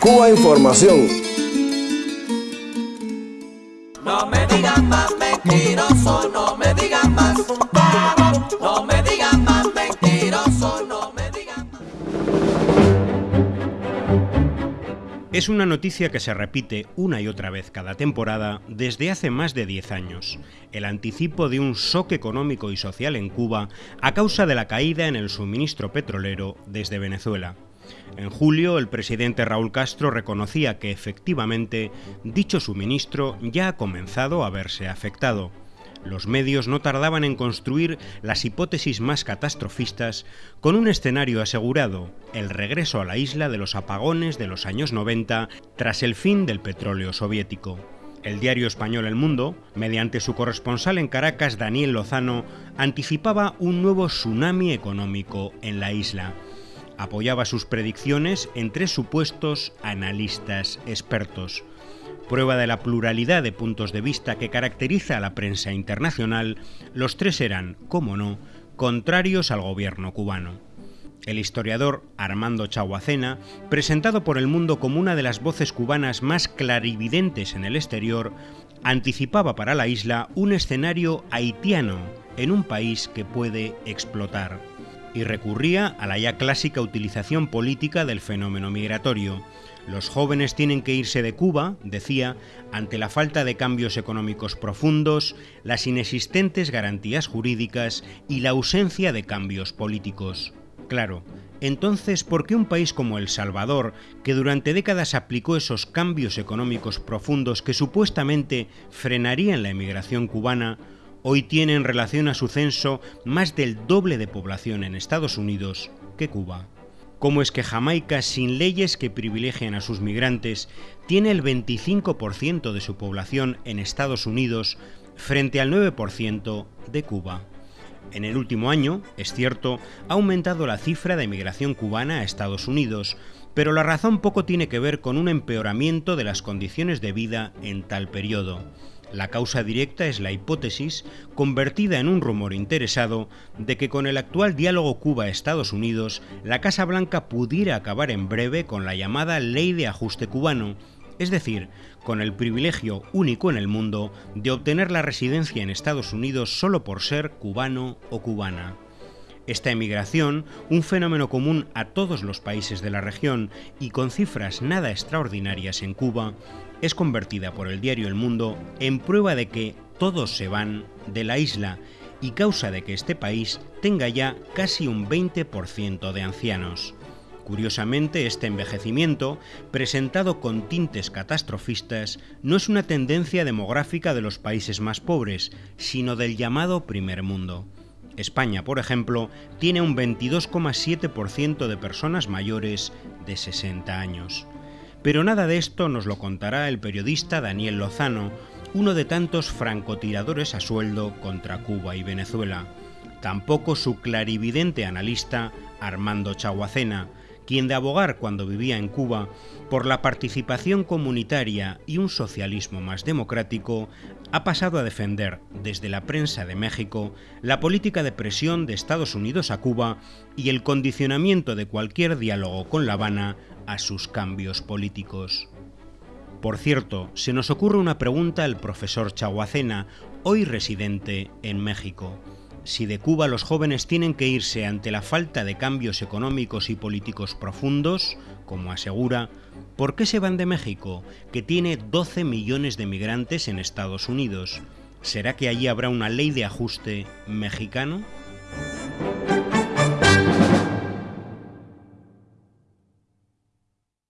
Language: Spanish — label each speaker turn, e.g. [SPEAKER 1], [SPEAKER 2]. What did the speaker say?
[SPEAKER 1] Cuba Información.
[SPEAKER 2] No me digan más mentiroso, no me digan más. No me digan más mentiroso, no me digan más.
[SPEAKER 3] Es una noticia que se repite una y otra vez cada temporada desde hace más de 10 años. El anticipo de un shock económico y social en Cuba a causa de la caída en el suministro petrolero desde Venezuela. En julio, el presidente Raúl Castro reconocía que efectivamente dicho suministro ya ha comenzado a verse afectado. Los medios no tardaban en construir las hipótesis más catastrofistas con un escenario asegurado, el regreso a la isla de los apagones de los años 90 tras el fin del petróleo soviético. El diario español El Mundo, mediante su corresponsal en Caracas, Daniel Lozano, anticipaba un nuevo tsunami económico en la isla apoyaba sus predicciones en tres supuestos analistas expertos. Prueba de la pluralidad de puntos de vista que caracteriza a la prensa internacional, los tres eran, como no, contrarios al gobierno cubano. El historiador Armando Chaguacena, presentado por el mundo como una de las voces cubanas más clarividentes en el exterior, anticipaba para la isla un escenario haitiano en un país que puede explotar y recurría a la ya clásica utilización política del fenómeno migratorio. Los jóvenes tienen que irse de Cuba, decía, ante la falta de cambios económicos profundos, las inexistentes garantías jurídicas y la ausencia de cambios políticos. Claro, entonces, ¿por qué un país como El Salvador, que durante décadas aplicó esos cambios económicos profundos que supuestamente frenarían la emigración cubana, hoy tiene en relación a su censo más del doble de población en Estados Unidos que Cuba. ¿Cómo es que Jamaica, sin leyes que privilegien a sus migrantes, tiene el 25% de su población en Estados Unidos frente al 9% de Cuba? En el último año, es cierto, ha aumentado la cifra de migración cubana a Estados Unidos, pero la razón poco tiene que ver con un empeoramiento de las condiciones de vida en tal periodo. La causa directa es la hipótesis, convertida en un rumor interesado, de que con el actual diálogo Cuba-Estados Unidos, la Casa Blanca pudiera acabar en breve con la llamada Ley de Ajuste Cubano, es decir, con el privilegio único en el mundo de obtener la residencia en Estados Unidos solo por ser cubano o cubana. Esta emigración, un fenómeno común a todos los países de la región y con cifras nada extraordinarias en Cuba, es convertida por el diario El Mundo en prueba de que todos se van de la isla y causa de que este país tenga ya casi un 20% de ancianos. Curiosamente, este envejecimiento, presentado con tintes catastrofistas, no es una tendencia demográfica de los países más pobres, sino del llamado primer mundo. España, por ejemplo, tiene un 22,7% de personas mayores de 60 años. Pero nada de esto nos lo contará el periodista Daniel Lozano, uno de tantos francotiradores a sueldo contra Cuba y Venezuela. Tampoco su clarividente analista Armando Chaguacena, quien de abogar cuando vivía en Cuba por la participación comunitaria y un socialismo más democrático, ha pasado a defender desde la prensa de México la política de presión de Estados Unidos a Cuba y el condicionamiento de cualquier diálogo con La Habana a sus cambios políticos. Por cierto, se nos ocurre una pregunta al profesor Chaguacena, hoy residente en México si de Cuba los jóvenes tienen que irse ante la falta de cambios económicos y políticos profundos, como asegura, ¿por qué se van de México, que tiene 12 millones de migrantes en Estados Unidos? ¿Será que allí habrá una ley de ajuste mexicano?